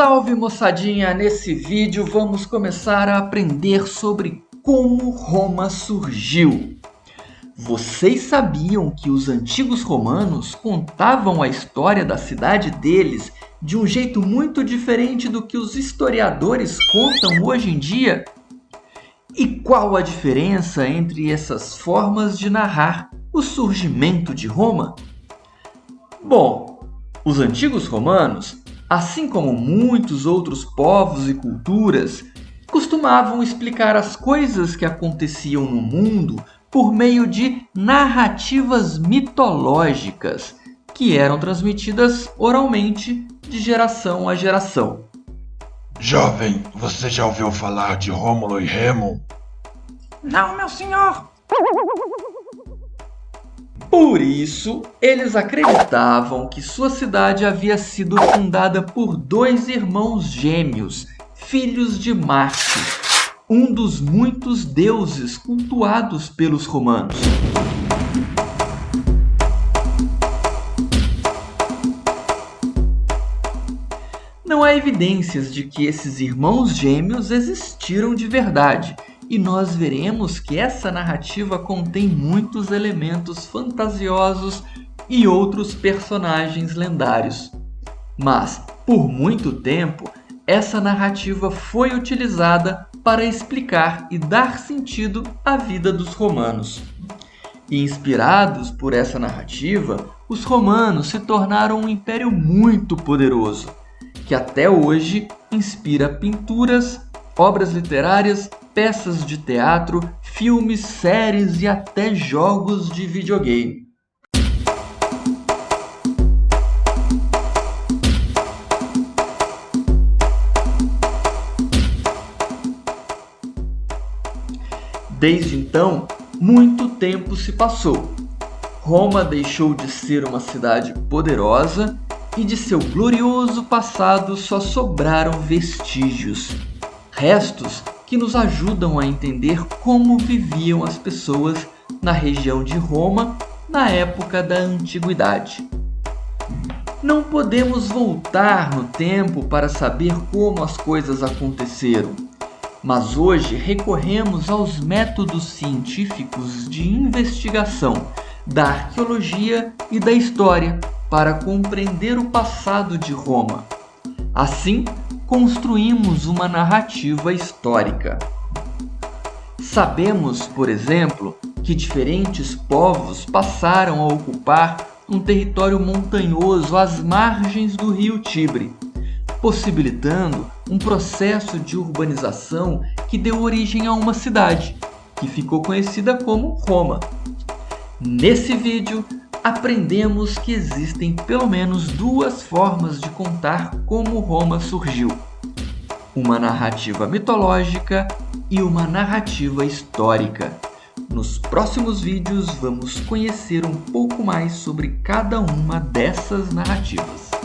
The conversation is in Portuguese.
Salve moçadinha! Nesse vídeo vamos começar a aprender sobre como Roma surgiu. Vocês sabiam que os antigos romanos contavam a história da cidade deles de um jeito muito diferente do que os historiadores contam hoje em dia? E qual a diferença entre essas formas de narrar o surgimento de Roma? Bom, os antigos romanos assim como muitos outros povos e culturas, costumavam explicar as coisas que aconteciam no mundo por meio de narrativas mitológicas que eram transmitidas oralmente de geração a geração. Jovem, você já ouviu falar de Rômulo e Remo? Não, meu senhor. Por isso, eles acreditavam que sua cidade havia sido fundada por dois irmãos gêmeos, filhos de Marte, um dos muitos deuses cultuados pelos romanos. Não há evidências de que esses irmãos gêmeos existiram de verdade, e nós veremos que essa narrativa contém muitos elementos fantasiosos e outros personagens lendários. Mas, por muito tempo, essa narrativa foi utilizada para explicar e dar sentido à vida dos romanos. E inspirados por essa narrativa, os romanos se tornaram um império muito poderoso, que até hoje inspira pinturas, obras literárias peças de teatro, filmes, séries e até jogos de videogame. Desde então, muito tempo se passou. Roma deixou de ser uma cidade poderosa e de seu glorioso passado só sobraram vestígios. Restos que nos ajudam a entender como viviam as pessoas na região de Roma na época da Antiguidade. Não podemos voltar no tempo para saber como as coisas aconteceram, mas hoje recorremos aos métodos científicos de investigação da arqueologia e da história para compreender o passado de Roma. Assim, construímos uma narrativa histórica. Sabemos, por exemplo, que diferentes povos passaram a ocupar um território montanhoso às margens do rio Tibre, possibilitando um processo de urbanização que deu origem a uma cidade, que ficou conhecida como Roma. Nesse vídeo, aprendemos que existem pelo menos duas formas de contar como Roma surgiu. Uma narrativa mitológica e uma narrativa histórica. Nos próximos vídeos vamos conhecer um pouco mais sobre cada uma dessas narrativas.